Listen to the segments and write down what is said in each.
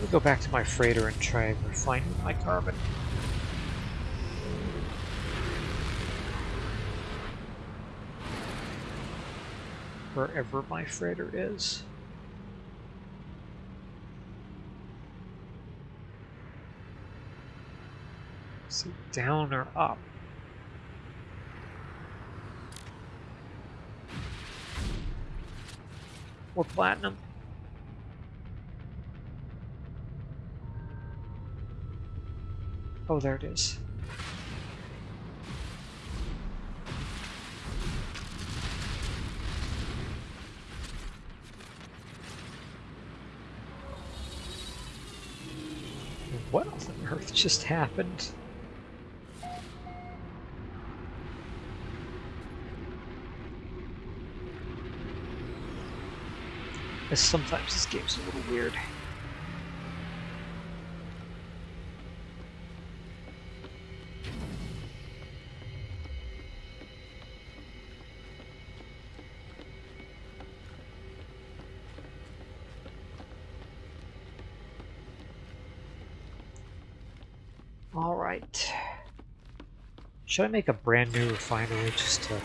Let me go back to my freighter and try and refine my carbon. Wherever my freighter is. Is it down or up? Or platinum? Oh, there it is. What on earth just happened? Sometimes this game's a little weird. Should I make a brand new refinery just to,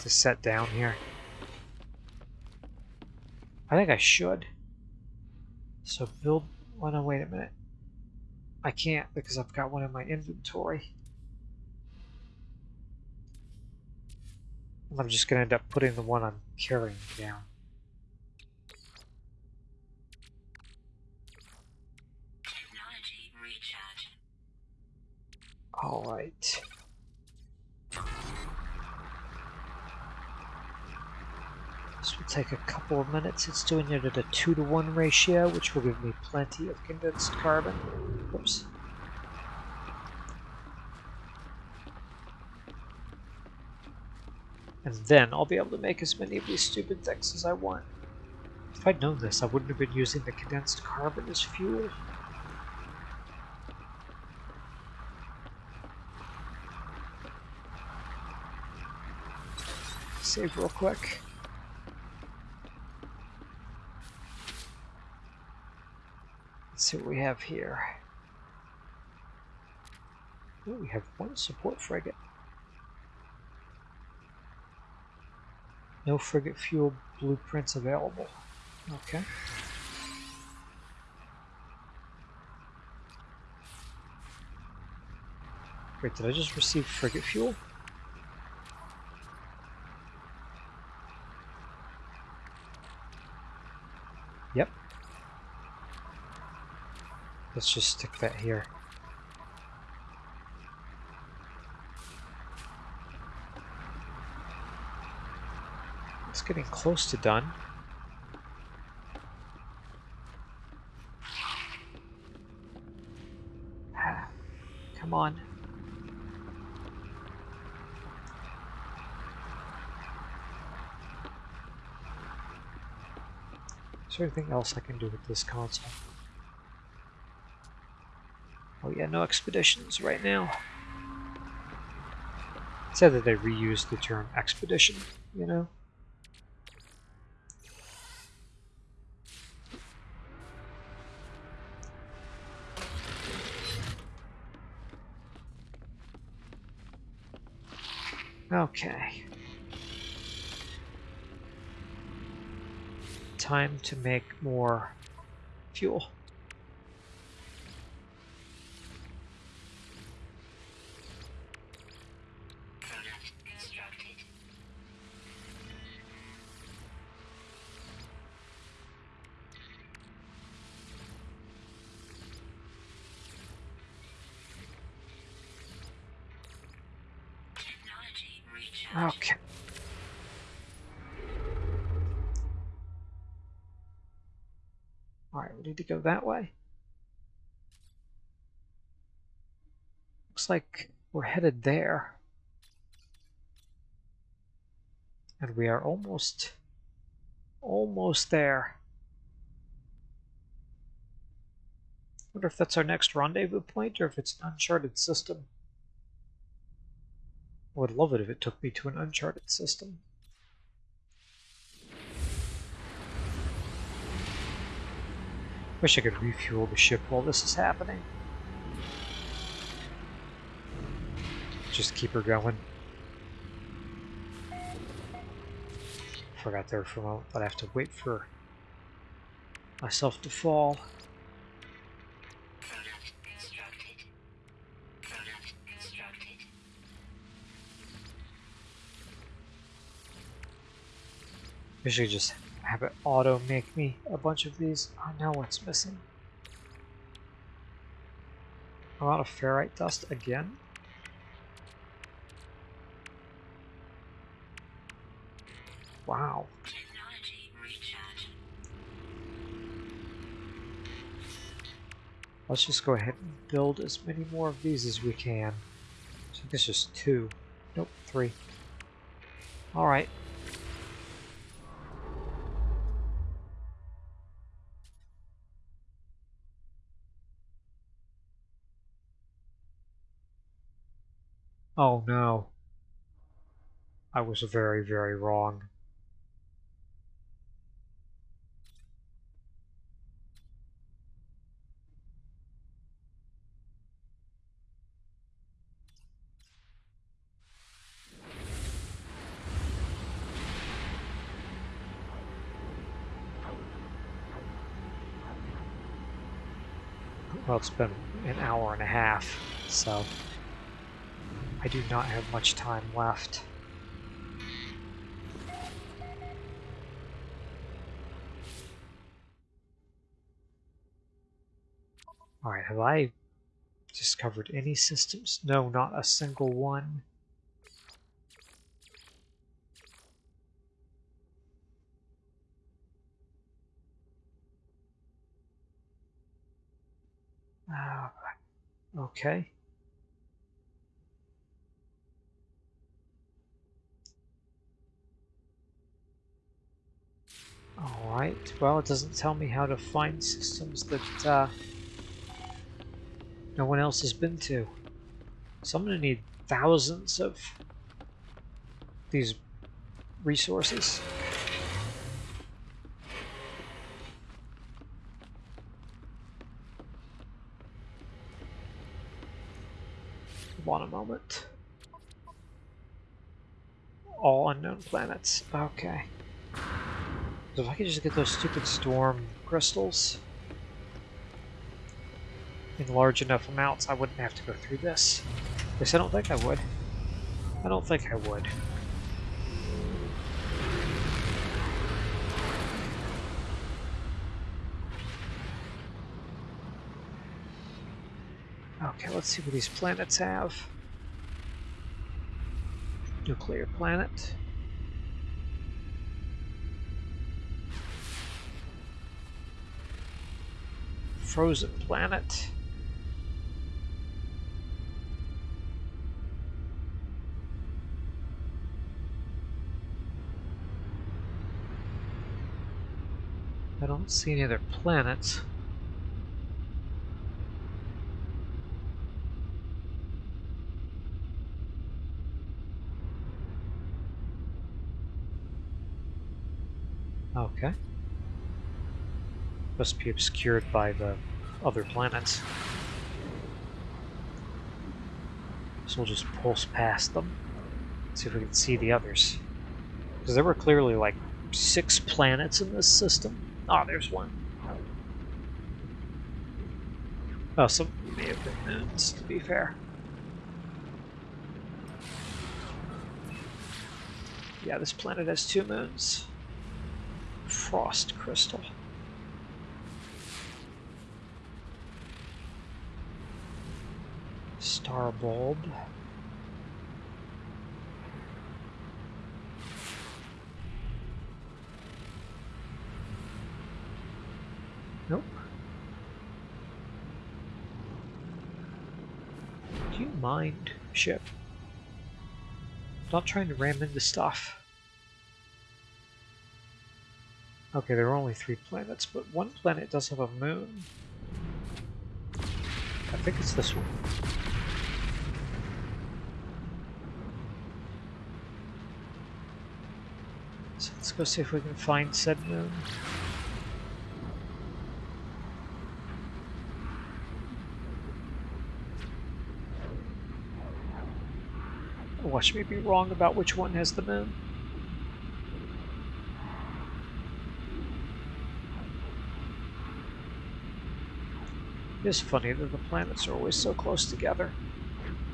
to set down here? I think I should. So build. Oh, wait a minute. I can't because I've got one in my inventory. I'm just going to end up putting the one I'm carrying down. All right. This will take a couple of minutes. It's doing it at a 2 to 1 ratio, which will give me plenty of condensed carbon. Oops. And then I'll be able to make as many of these stupid things as I want. If I'd known this, I wouldn't have been using the condensed carbon as fuel. Save real quick. Let's see what we have here. Ooh, we have one support frigate. No frigate fuel blueprints available. Okay. Wait, did I just receive frigate fuel? Let's just stick that here. It's getting close to done. Come on. Is there anything else I can do with this console? Oh yeah, no expeditions right now. Said that they reused the term expedition, you know? Okay. time to make more fuel. Alright, we need to go that way. Looks like we're headed there. And we are almost, almost there. wonder if that's our next rendezvous point or if it's an uncharted system. I would love it if it took me to an uncharted system. Wish I could refuel the ship while this is happening. Just keep her going. Forgot there for a moment, but I have to wait for myself to fall. Should just have it auto make me a bunch of these. I know what's missing. A lot of ferrite dust again. Wow. Let's just go ahead and build as many more of these as we can. I think it's just two. Nope, three. Alright. Oh no. I was very, very wrong. Well, it's been an hour and a half, so I do not have much time left. Alright, have I discovered any systems? No, not a single one. Uh, okay. Well it doesn't tell me how to find systems that uh, no one else has been to. So I'm going to need thousands of these resources. One a moment. All unknown planets. Okay. If I could just get those stupid storm crystals in large enough amounts, I wouldn't have to go through this. At least I don't think I would. I don't think I would. Okay, let's see what these planets have. Nuclear planet. Frozen planet. I don't see any other planets. Okay. Must be obscured by the other planets. So we'll just pulse past them. See if we can see the others. Because there were clearly like six planets in this system. Ah, oh, there's one. Oh, some may have been moons, to be fair. Yeah, this planet has two moons. Frost crystal. Star bulb. Nope. Do you mind, ship? Not trying to ram into stuff. Okay, there are only three planets, but one planet does have a moon. I think it's this one. go see if we can find said moon. Watch me be wrong about which one has the moon. It is funny that the planets are always so close together,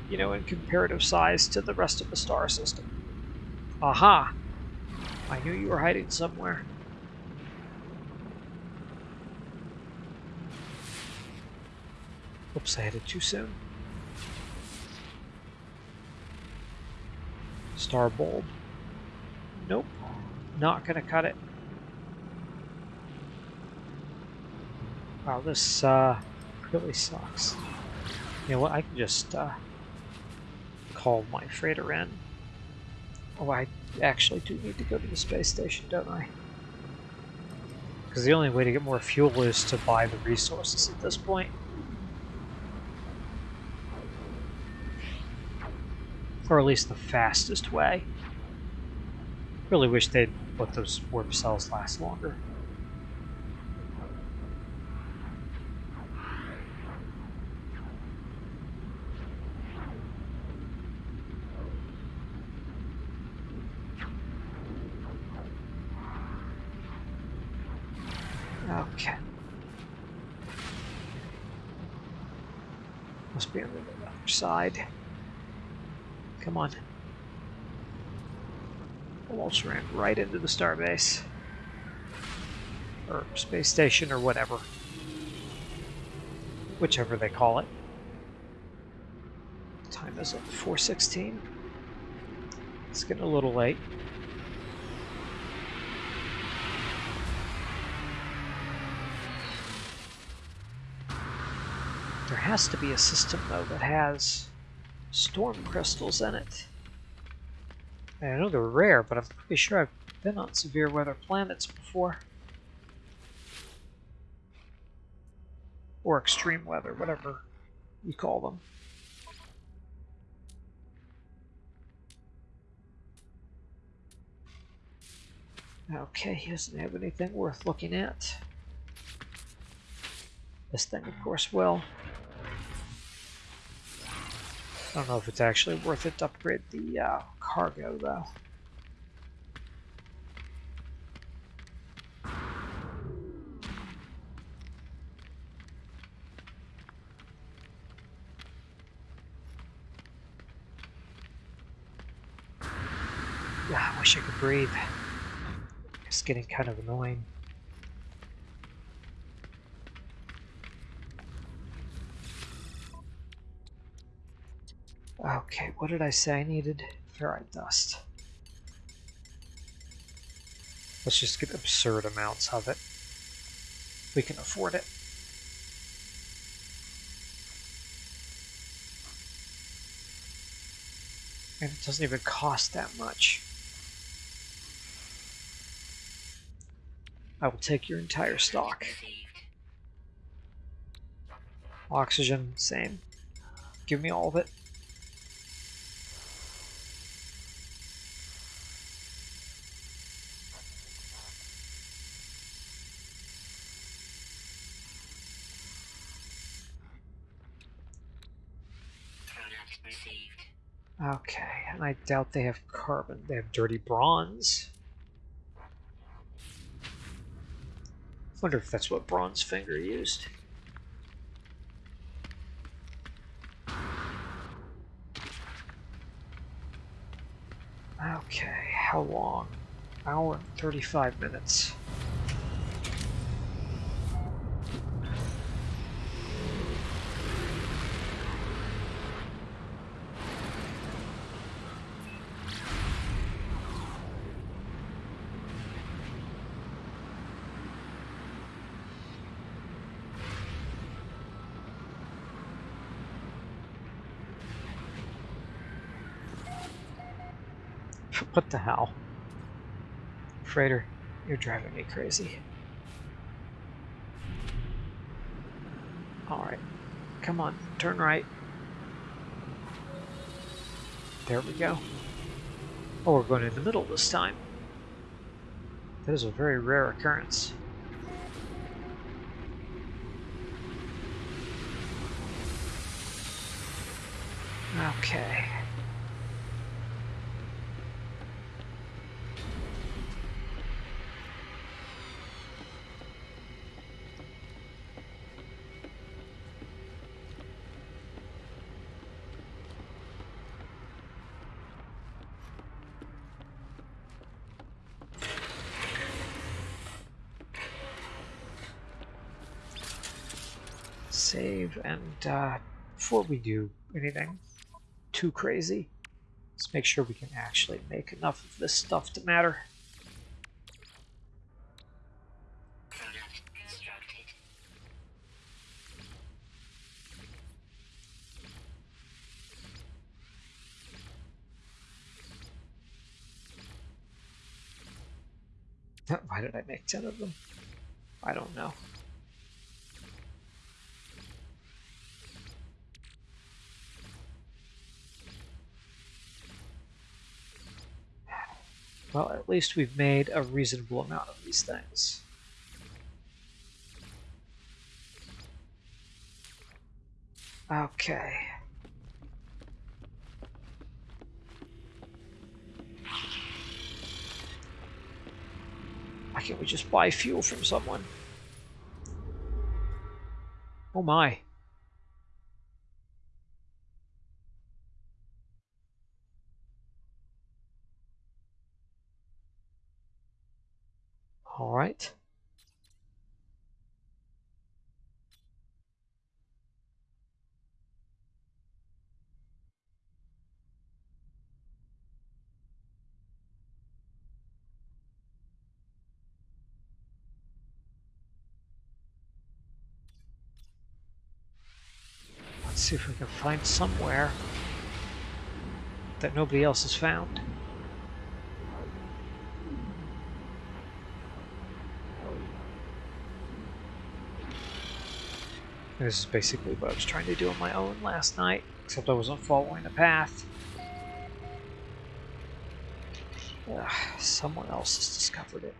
you know, in comparative size to the rest of the star system. Aha! I knew you were hiding somewhere. Oops, I hit it too soon. Star bulb. Nope. Not gonna cut it. Wow, this uh, really sucks. You know what, I can just uh, call my freighter in. Oh, I actually do need to go to the space station, don't I? Because the only way to get more fuel is to buy the resources at this point. Or at least the fastest way. Really wish they'd let those warp cells last longer. Okay. Must be on the other side. Come on. Almost ran right into the starbase. Or space station or whatever. Whichever they call it. Time is it? 416? It's getting a little late. Has to be a system, though, that has storm crystals in it. And I know they're rare, but I'm pretty sure I've been on severe weather planets before. Or extreme weather, whatever you call them. Okay, he doesn't have anything worth looking at. This thing, of course, will. I don't know if it's actually worth it to upgrade the uh, cargo, though. Yeah, I wish I could breathe. It's getting kind of annoying. Okay, what did I say I needed? Ferrite dust. Let's just get absurd amounts of it. We can afford it. And it doesn't even cost that much. I will take your entire stock. Oxygen, same. Give me all of it. Okay, and I doubt they have carbon. They have dirty bronze. Wonder if that's what Bronze Finger used. Okay, how long? Hour and 35 minutes. The? Freighter, you're driving me crazy. Alright. Come on, turn right. There we go. Oh, we're going in the middle this time. That is a very rare occurrence. Okay. Save, and uh, before we do anything too crazy, let's make sure we can actually make enough of this stuff to matter. Why did I make 10 of them? I don't know. Well, at least we've made a reasonable amount of these things. Okay. Why can't we just buy fuel from someone? Oh my. All right. Let's see if we can find somewhere that nobody else has found. This is basically what I was trying to do on my own last night, except I wasn't following the path. Ugh, someone else has discovered it.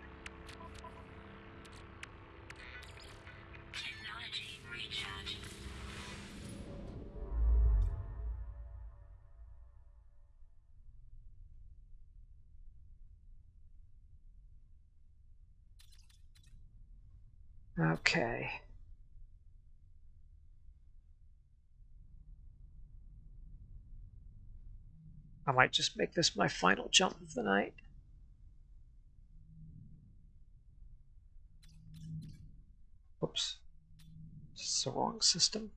Okay. Might just make this my final jump of the night. Whoops. It's the wrong system.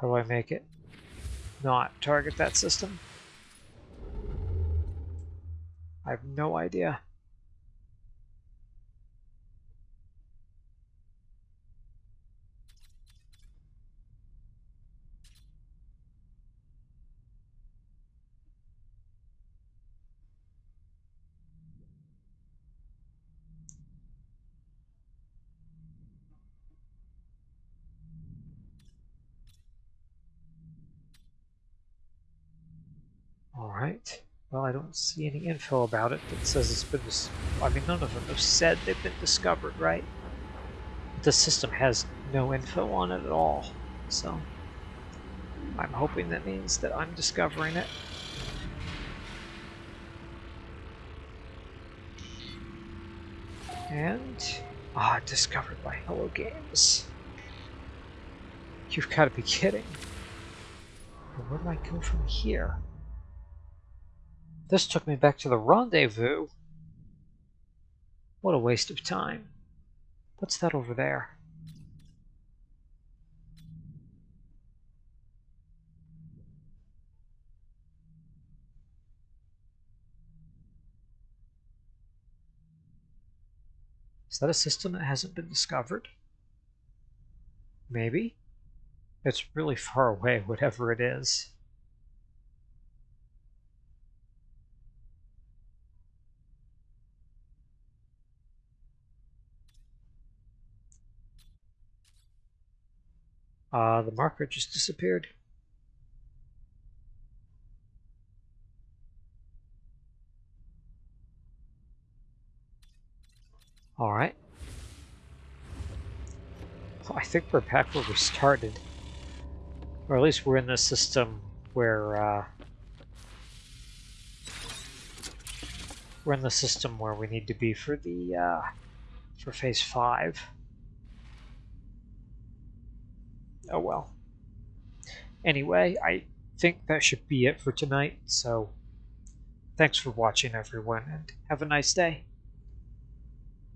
How do I make it not target that system? I have no idea. Alright. Well, I don't see any info about it that says it's been... I mean, none of them have said they've been discovered, right? But The system has no info on it at all, so... I'm hoping that means that I'm discovering it. And... Ah, discovered by Hello Games. You've got to be kidding. where do I go from here? This took me back to the rendezvous. What a waste of time. What's that over there? Is that a system that hasn't been discovered? Maybe. It's really far away, whatever it is. Uh, the marker just disappeared. All right. I think we're back where we started. Or at least we're in the system where, uh, we're in the system where we need to be for the, uh, for phase five. Oh well. Anyway, I think that should be it for tonight, so thanks for watching everyone, and have a nice day.